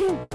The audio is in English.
Phew!